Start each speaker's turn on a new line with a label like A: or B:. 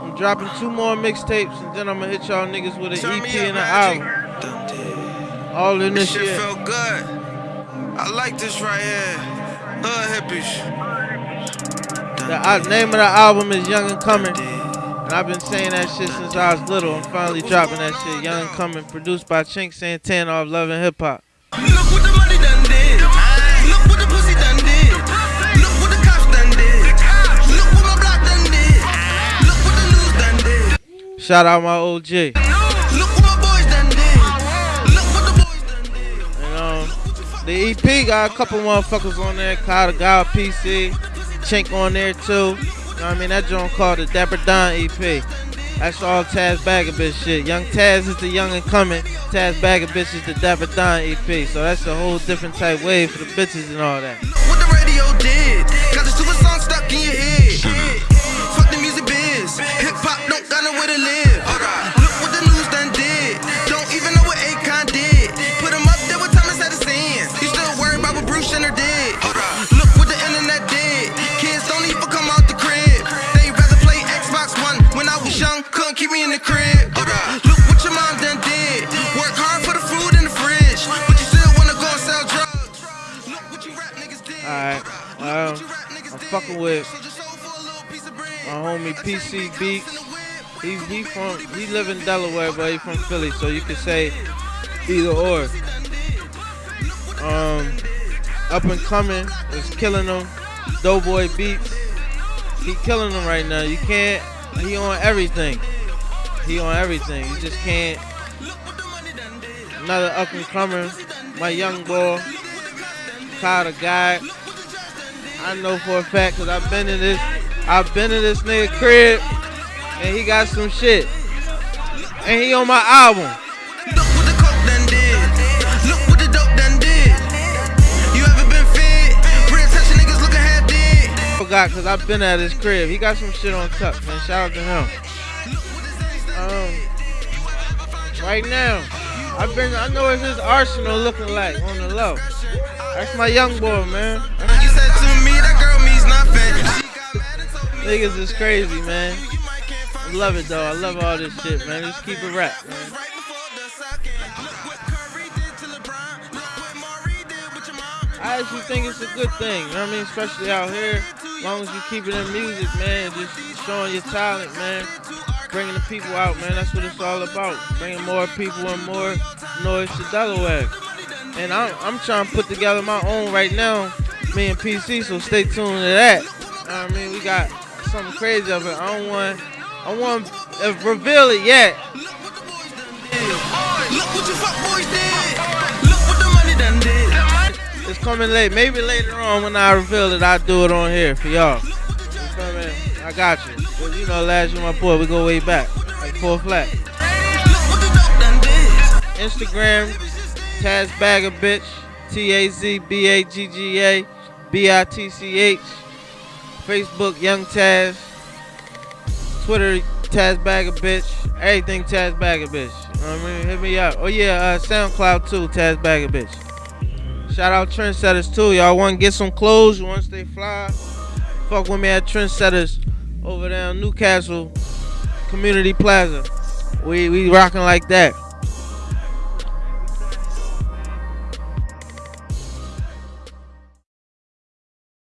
A: I'm dropping two more mixtapes, and then I'm gonna hit y'all niggas with an EP and an album. All in this,
B: This shit
A: year.
B: felt good. I like this right here. Hood hippies.
A: The uh, name of the album is Young and Coming. And I've been saying that shit since I was little. I'm finally dropping that shit. Young and Coming, produced by Chink Santana off Love and Hip Hop.
B: Look what the money done did.
A: Shout out my OG.
B: Look what my boys done did. Look what the boys done did.
A: And um, the EP got a couple motherfuckers on there. Kyle the Guy PC, Chink on there too. You know what I mean? That joint called the Dapper Don EP. That's all Taz Bagga Bitch shit. Young Taz is the young and coming. Taz Bagga Bitch is the Dapper Don EP. So that's a whole different type wave for the bitches and all that.
B: What the radio did. Got the super song stuck in your head. Was keep me in the crib. Look what your mom done did. Work hard for the food in the fridge. But you still wanna go and sell drugs. Look what you rap niggas did.
A: Alright. Um, I'm fucking with my homie PC Beats. He he from he live in Delaware, but he from Philly, so you could say either or. Um, up and coming is killing them. Doughboy Beats, he killing them right now. You can't. He on everything. He on everything. You just can't. Another up and comer, my young boy, Kyle the guy. I know for a fact because I've been in this, I've been in this nigga crib, and he got some shit, and he on my album.
B: Look what the coke done did. Look what the dope done did. You ever been fed? Real attention niggas looking half dead.
A: Forgot because I've been at his crib. He got some shit on tuck, man. Shout out to him. Um, right now, I've been. I know what his arsenal looking like on the low. That's my young boy, man.
B: You said to me that girl means nothing. She got mad and told me
A: Niggas is crazy, man. I love it though. I love all this shit, man. Just keep it rap, man.
B: right before the second. Look what Curry did to LeBron. Look what Maury did with your mom.
A: I actually think it's a good thing. You know what I mean? Especially out here. As long as you keep it in music, man. Just showing your talent, man. Bringing the people out, man. That's what it's all about. Bringing more people and more noise to Delaware. And I'm, I'm trying to put together my own right now, me and PC, so stay tuned to that. I mean? We got something crazy of it. I don't want, I want to reveal it yet. It's coming late. Maybe later on when I reveal it, I'll do it on here for y'all. I got you. 'Cause you know, last year my boy, we go way back. Like four flat. Instagram, Taz Bagga Bitch. T A Z B A G G A B I T C H. Facebook, Young Taz. Twitter, Taz Bagga Bitch. Everything Taz Bagga Bitch. You know what I mean? Hit me up. Oh yeah, uh, SoundCloud too, Taz Bagga Bitch. Shout out Trendsetters too. Y'all want to get some clothes? To stay fly? Fuck with me at Trendsetters over there in Newcastle Community Plaza. We we rocking like that.